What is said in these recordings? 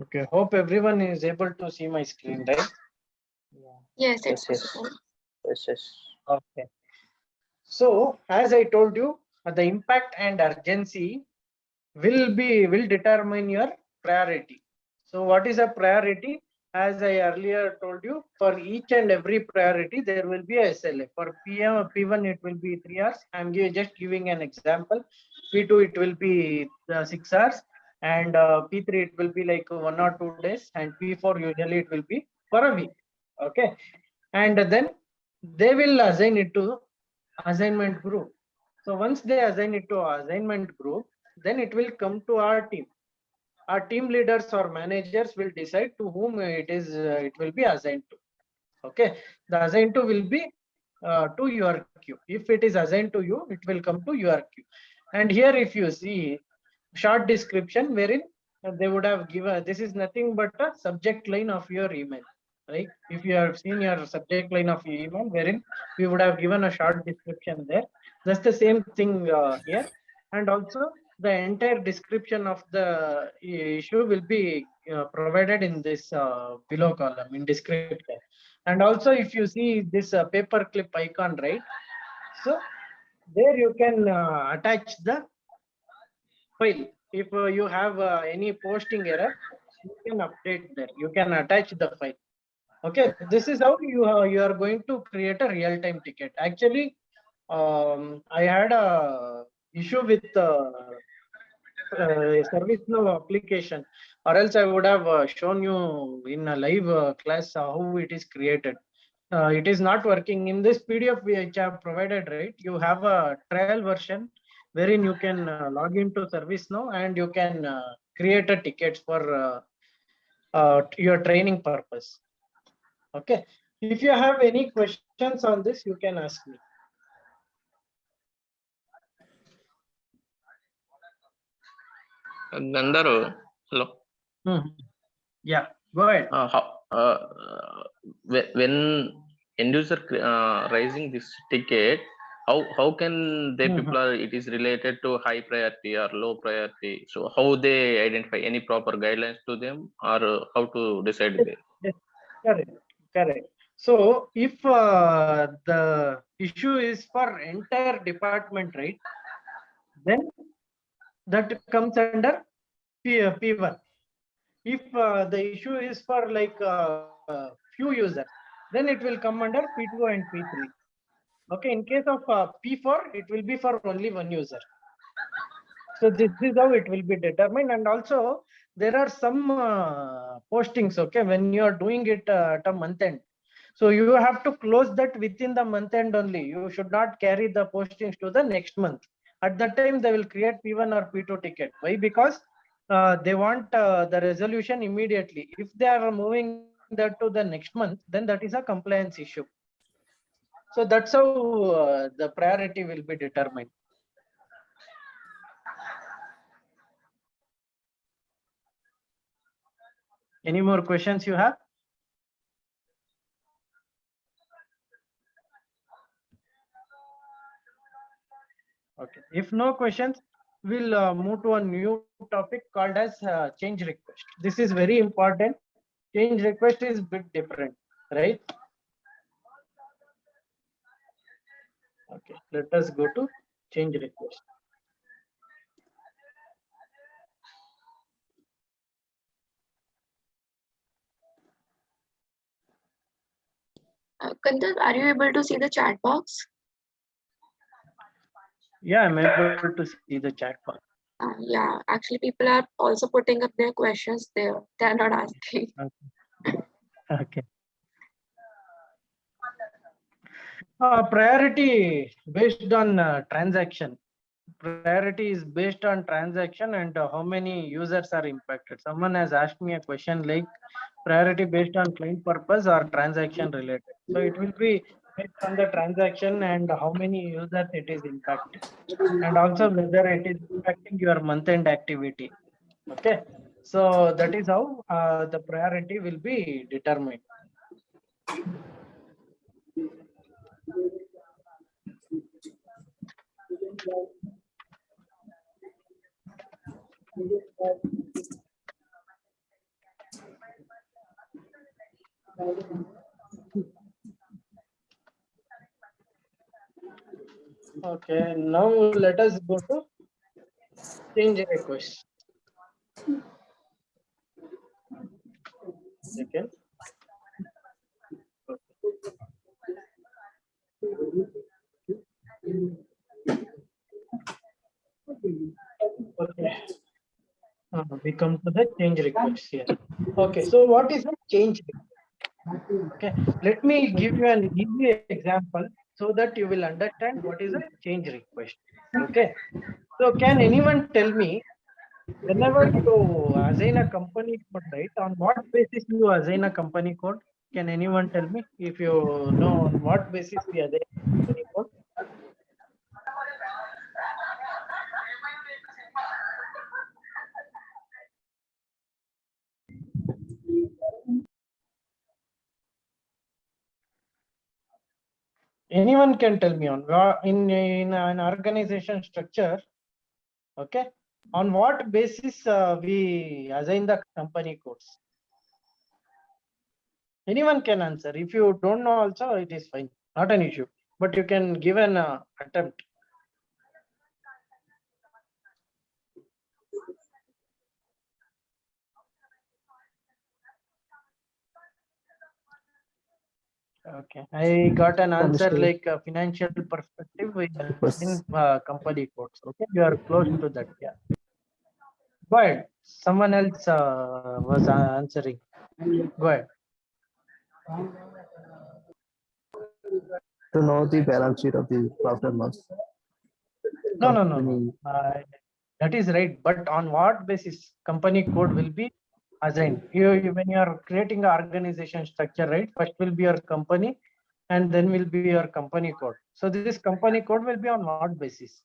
Okay, hope everyone is able to see my screen, right? Yes, it's Yes, yes. Yes, yes. Okay. So as I told you, the impact and urgency will be, will determine your priority. So what is a priority? As I earlier told you, for each and every priority, there will be a SLA. For PM, P1, it will be three hours. I'm just giving an example. P2, it will be uh, six hours. And uh, P3, it will be like one or two days. And P4, usually it will be for a week. Okay. And then they will assign it to assignment group. So once they assign it to assignment group, then it will come to our team. Our team leaders or managers will decide to whom it is, uh, it will be assigned to. Okay, the assigned to will be uh, to your queue. If it is assigned to you, it will come to your queue. And here if you see short description wherein they would have given, this is nothing but a subject line of your email. Right? If you have seen your subject line of your email wherein we would have given a short description there. That's the same thing uh, here. And also the entire description of the issue will be uh, provided in this uh, below column in description. And also if you see this uh, paperclip icon, right? So there you can uh, attach the If uh, you have uh, any posting error, you can update there. You can attach the file. Okay, this is how you are, you are going to create a real-time ticket. Actually, um, I had a issue with uh, uh, ServiceNow application, or else I would have uh, shown you in a live uh, class how it is created. Uh, it is not working in this PDF which I have provided, right? You have a trial version wherein you can uh, log into ServiceNow and you can uh, create a tickets for uh, uh, your training purpose. Okay, if you have any questions on this, you can ask me. Gandaru, hello. Mhm. Yeah, go ahead. Uh, how, uh, when end user uh, raising this ticket, how how can they Mhm. people are it is related to high priority or low priority? So how they identify any proper guidelines to them or uh, how to decide there? Correct, correct. So if uh, the issue is for entire department, right? Then that comes under P, uh, P1. If uh, the issue is for like uh, few users, then it will come under P2 and P3. Okay, in case of uh, P4, it will be for only one user. So this is how it will be determined and also there are some uh, postings, okay, when you are doing it uh, at a month end. So you have to close that within the month end only. You should not carry the postings to the next month. At that time, they will create P1 or P2 ticket. Why? Because uh, they want uh, the resolution immediately. If they are moving that to the next month, then that is a compliance issue. So that's how uh, the priority will be determined. Any more questions you have? Okay, if no questions, we'll uh, move to a new topic called as uh, change request. This is very important. Change request is bit different, right? Okay, let us go to change request. Uh, are you able to see the chat box? Yeah, I'm able to see the chat box. Uh, yeah, actually, people are also putting up their questions there. They are not asking. Okay. Uh, priority based on uh, transaction. Priority is based on transaction and uh, how many users are impacted. Someone has asked me a question like priority based on client purpose or transaction related. So it will be based on the transaction and how many users it is impacting. And also whether it is impacting your month end activity. Okay. So that is how uh, the priority will be determined. Okay, now let us go to change request. Second. Okay. Uh, we come to the change request here. Okay, so what is the change? request? Okay, let me give you an easy example so that you will understand what is a change request. Okay, so can anyone tell me whenever you assign a company code, right? On what basis you assign a company code? Can anyone tell me if you know on what basis we company code? anyone can tell me on in in an organization structure okay on what basis uh, we assign the company codes anyone can answer if you don't know also it is fine not an issue but you can give an uh, attempt Okay, I got an answer like a financial perspective with uh, in uh, company codes Okay, you are close to that, yeah. Go ahead. Someone else uh, was uh, answering. Go ahead. To know the balance sheet of the profit and loss. No, no, no, no. Uh, That is right, but on what basis company code will be assigned? You, you- when you are creating an organization structure, right? First will be your company and then will be your company code. So this company code will be on what basis?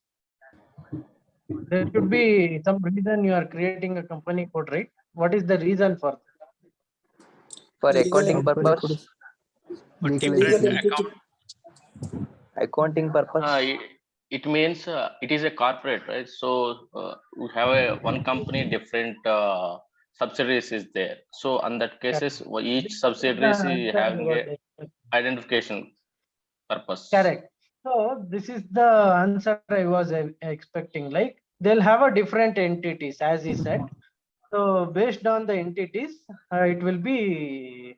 There should be some reason you are creating a company code, right? What is the reason for? For Legal accounting Company purpose code For different account, accounting purpose Uh, it, it means uh, it is a corporate, right? So uh, we have a one company, different uh, subsidiaries is there. So on that cases, wha- each subsidiary is Answer having a identification purpose. Correct. So this is the answer I was uh, expecting, like they'll have a different entities, as he said. So based on the entities, uh, it will be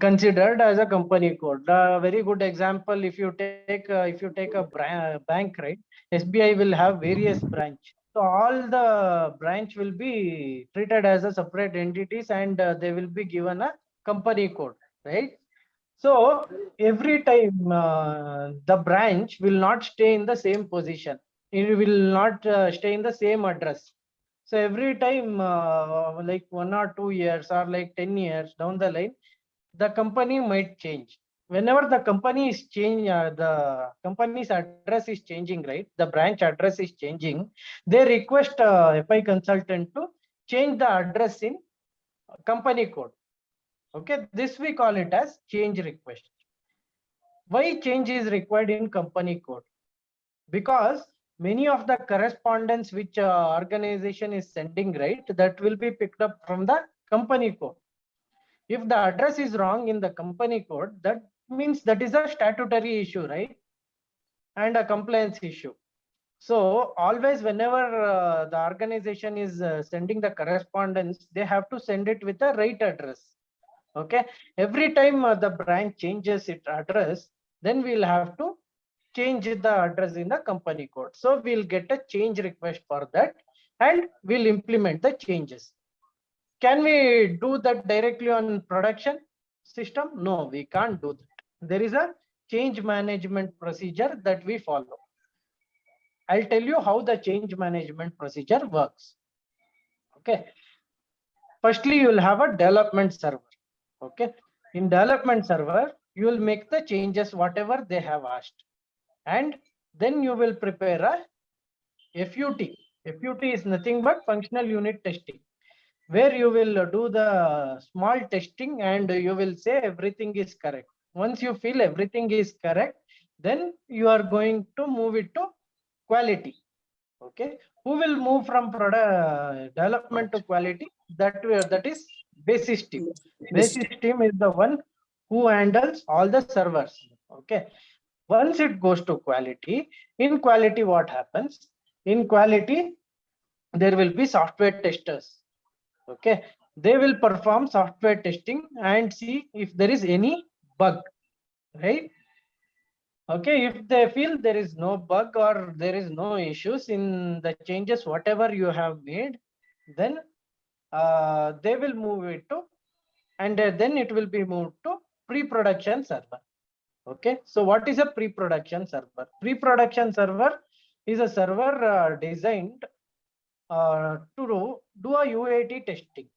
considered as a company code. A very good example, if you take, uh, if you take a bank, right? SBI will have various branch. So all the branch will be treated as a separate entities and uh, they will be given a company code, right? So every time uh, the branch will not stay in the same position. It will not uh, stay in the same address. So every time, uh, like one or two years or like 10 years down the line, the company might change. Whenever the company is change, uh, the company's address is changing, right? The branch address is changing. They request uh, FI consultant to change the address in company code. Okay, this we call it as change request. Why change is required in company code? Because many of the correspondence which uh, organization is sending, right, that will be picked up from the company code. If the address is wrong in the company code, that means that is a statutory issue, right? And a compliance issue. So always whenever uh, the organization is uh, sending the correspondence, they have to send it with the right address. Okay, every time uh, the branch changes its address, then we'll have to change the address in the company code. So we'll get a change request for that and we'll implement the changes. Can we do that directly on production system? No, we can't do that. There is a change management procedure that we follow. I'll tell you how the change management procedure works. Okay. Firstly, you'll have a development server. Okay. In development server, you will make the changes whatever they have asked. And then you will prepare a FUT. FUT is nothing but functional unit testing where you will do the small testing and you will say everything is correct. Once you feel everything is correct, then you are going to move it to quality. Okay, who will move from product uh, development to quality? That will- that is basis team. Basis team is the one who handles all the servers. Okay. Once it goes to quality, in quality, what happens? In quality, there will be software testers. Okay. They will perform software testing and see if there is any bug, right? Okay, if they feel there is no bug or there is no issues in the changes, whatever you have made, then uh, they will move it to, and uh, then it will be moved to pre-production server. Okay, so what is a pre-production server? Pre-production server is a server uh, designed uh, to do, do a UAT testing.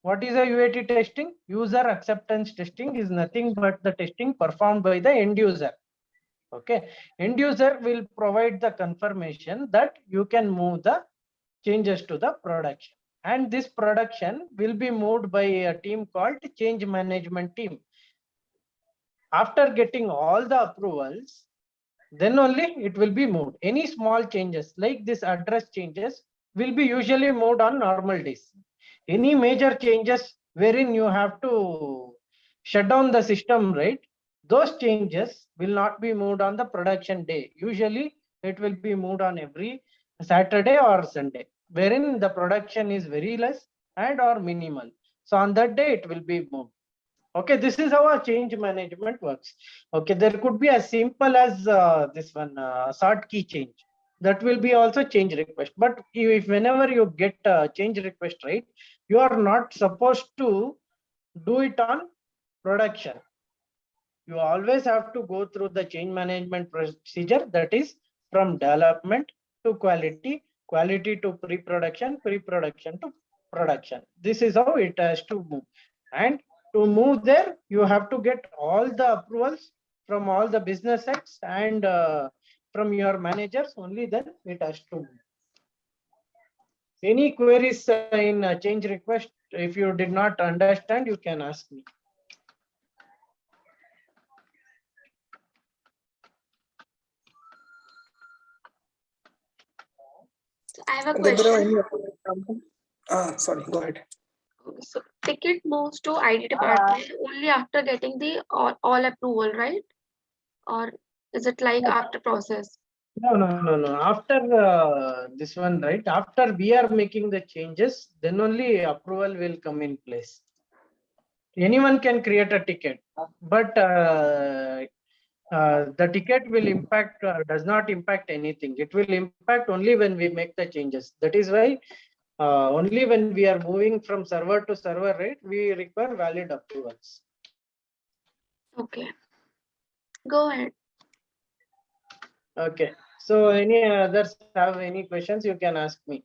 What is a UAT testing? User acceptance testing is nothing but the testing performed by the end user. Okay, end user will provide the confirmation that you can move the changes to the production. And this production will be moved by a team called change management team. After getting all the approvals, then only it will be moved. Any small changes like this address changes will be usually moved on normal days. Any major changes wherein you have to shut down the system, right? Those changes will not be moved on the production day. Usually it will be moved on every Saturday or Sunday, wherein the production is very less and or minimal. So on that day it will be moved. Okay, this is how a change management works. Okay, there could be as simple as uh, this one uh, sort key change. That will be also change request. But if whenever you get a change request, right, you are not supposed to do it on production. You always have to go through the change management procedure that is from development to quality, quality to pre-production, pre-production to production. This is how it has to move. And to move there, you have to get all the approvals from all the business heads and uh, from your managers, only then it has to move. Any queries uh, in uh, change request, if you did not understand, you can ask me. I have a question. any other? Ah, sorry, go ahead. Ticket moves to IT department only after getting the all, all approval, right? Or is it like after process? No, no, no, no. After uh, this one, right? After we are making the changes, then only approval will come in place. Anyone can create a ticket, but uh, uh, the ticket will impact, uh, does not impact anything. It will impact only when we make the changes. That is why uh, only when we are moving from server to server, right? We require valid approvals. Okay. Go ahead. Okay. So any others have any questions, you can ask me.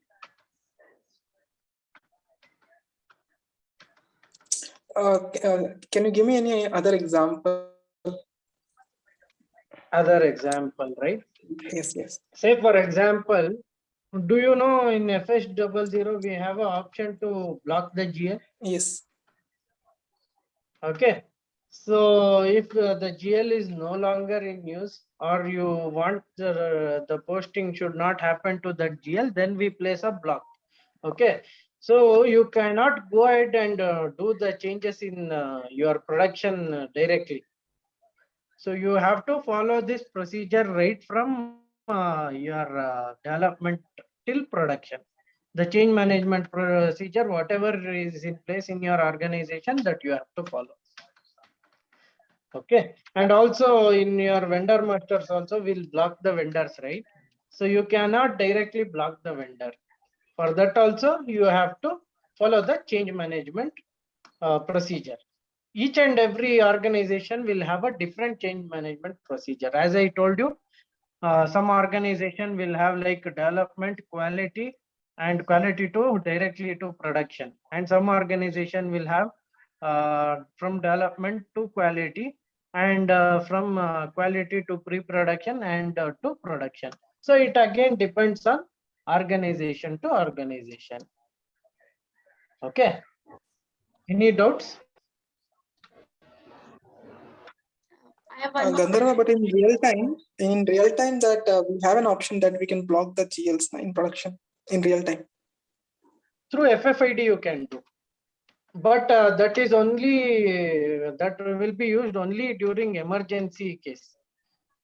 Uh, uh, Can you give me any other example? Other example, right? Yes, yes. Say for example, do you know in FS double zero, we have an option to block the GL? Yes, Okay. So if uh, the GL is no longer in use or you want the, the posting should not happen to that GL, then we place a block. Okay. So you cannot go ahead and uh, do the changes in uh, your production uh, directly. So you have to follow this procedure right from uh, your uh, development till production. The change management procedure, whatever is in place in your organization that you have to follow. Okay, and also in your vendor masters also will block the vendors, right? So you cannot directly block the vendor. For that also, you have to follow the change management uh, procedure. Each and every organization will have a different change management procedure. As I told you, uh, some organization will have like development, quality, and quality to directly to production. And some organization will have uh, from development to quality and uh, from uh, quality to pre-production and uh, to production. So it again depends on organization to organization. Okay. Any doubts? I have Uh, one more Gandharva, but in real time, in real time that uh, we have an option that we can block the GLs in production in real time. Through FFID you can do. But uh, that is only, that that will be used only during emergency case.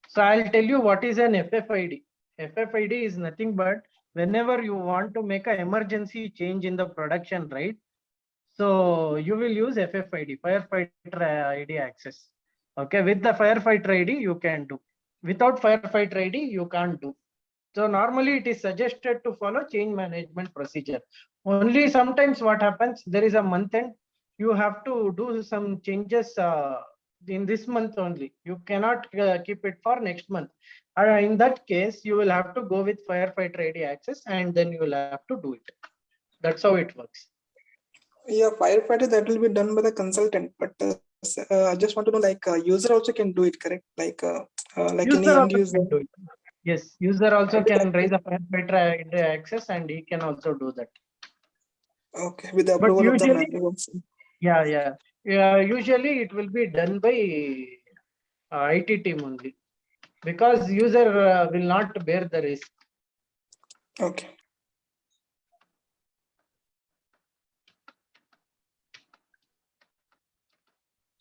So I'll tell you what is an FFID. FFID is nothing but whenever you want to make an emergency change in the production, right? So you will use FFID, firefighter ID access. Okay, with the firefighter ID, you can do. Without firefighter ID, you can't do. So normally it is suggested to follow change management procedure. Only sometimes what happens, there is a month end, you have to do some changes uh, in this month only. You cannot uh, keep it for next month. Uh, in that case, you will have to go with firefighter ID access and then you will have to do it. That's how it works. Yeah, firefighter, that will be done by the consultant, but uh, uh, I just want to know, like, uh, user also can do it, correct? Like, uh, uh, like any User end user. can do it. Yes, user also can raise a ID access and he can also do that. Okay, with the But approval of the usually- also. Yeah, yeah. Yeah, usually it will be done by uh, IT team only. Because user uh, will not bear the risk. Okay.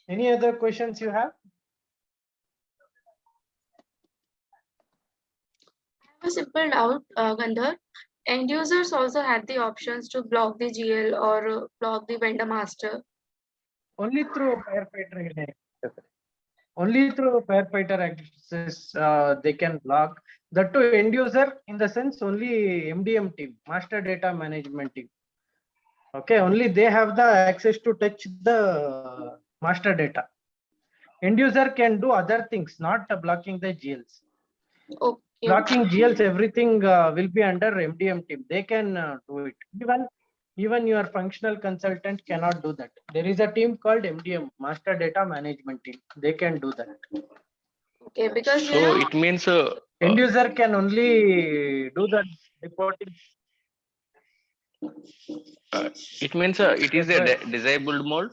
Any other questions you have? I have a simple doubt, uh, Gandhar. End users also had the options to block the GL or uh, block the vendor master. Only through firefighter. Only through firefighter access, uh, they can block. That to end user in the sense only MDM team, master data management team. Okay, only they have the access to touch the master data. End user can do other things, not uh, blocking the GLs. Okay. Blocking GLs, everything uh, will be under MDM team. They can uh, do it. Even, even your functional consultant cannot do that. There is a team called MDM, Master Data Management Team. They can do that. Okay, because So know, it means, uh, End user can only do the reporting. uh, it means uh, it is a disabled mode.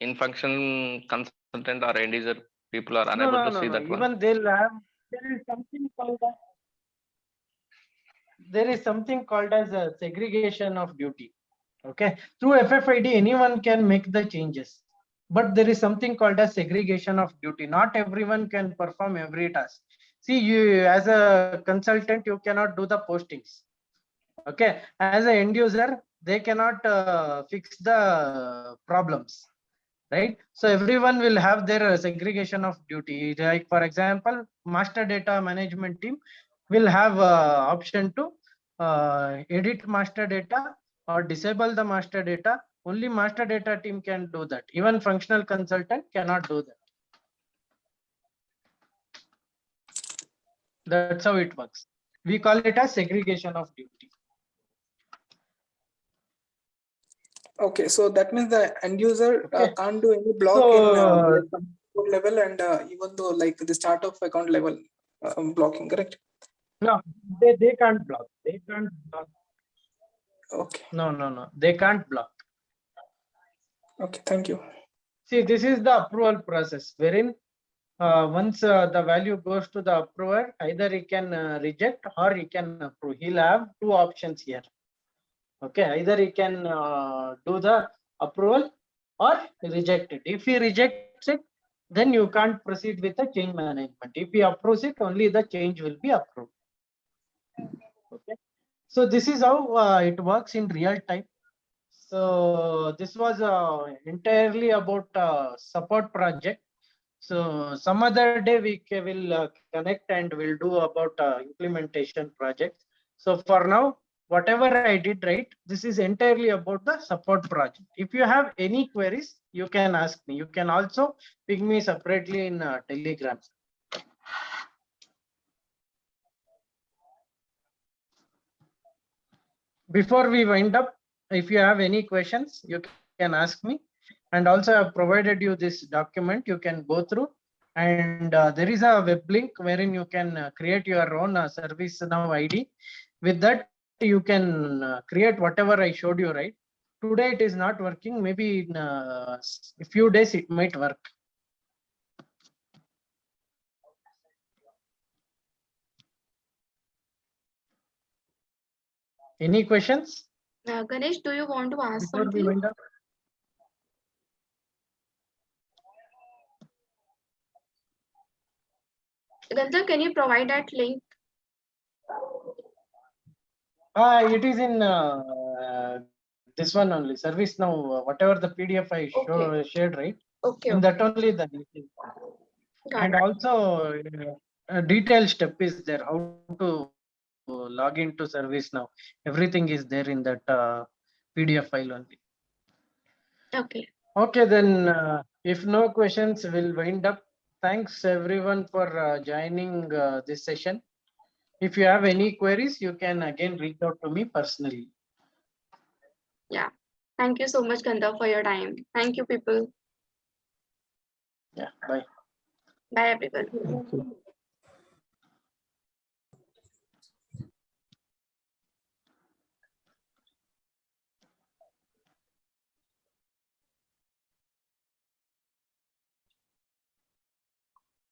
In function consultant or end user, people are unable no, to no, see no. that one. Even they'll have, there is something called as. There is something called as a segregation of duty. Okay, through FFID, anyone can make the changes. But there is something called as segregation of duty. Not everyone can perform every task. See, you, as a consultant, you cannot do the postings. Okay, as an end user, they cannot uh, fix the problems right? So everyone will have their uh, segregation of duty. Like for example, master data management team will have uh, option to uh, edit master data or disable the master data. Only master data team can do that. Even functional consultant cannot do that. That's how it works. We call it as segregation of duty. Okay, so that means the end user uh, Okay. can't do any block So, in uh, uh, level and uh, even though like the start of account level um, blocking, correct? No, they, they can't block. They can't block. Okay, No, no, no. They can't block. okay, thank you. See, this is the approval process wherein uh, once uh, the value goes to the approver, either he can uh, reject or he can approve. He'll have two options here. Okay, either he can uh, do the approval or reject it. If he rejects it, then you can't proceed with the change management. If he approves it, only the change will be approved. Okay, so this is how uh, it works in real time. So this was uh, entirely about uh, support project. So some other day we will uh, connect and we'll do about uh, implementation project. So for now, whatever I did right, this is entirely about the support project. If you have any queries, you can ask me. You can also ping me separately in uh, Telegram. Before we wind up, if you have any questions, you can ask me. And also I've provided you this document you can go through. And uh, there is a web link wherein you can uh, create your own uh, ServiceNow ID. With that, you can uh, create whatever I showed you, right? Today it is not working. Maybe in uh, a few days it might work. Any questions? Uh, Ganesh, do you want to ask Before something? Galta, can you provide that link? Ah, it is in uh, this one only, ServiceNow, whatever the PDF I show, Okay. shared, right? Okay, In okay, that only the, got and it. also uh, a detailed step is there, how to log into ServiceNow. Everything is there in that uh, PDF file only. Okay, Okay, then, uh, if no questions, we'll wind up. Thanks everyone for uh, joining uh, this session. If you have any queries, you can again reach out to me personally. Yeah. Thank you so much, Gandhar, for your time. Thank you, people. Yeah, bye. Bye, everyone. Thank you.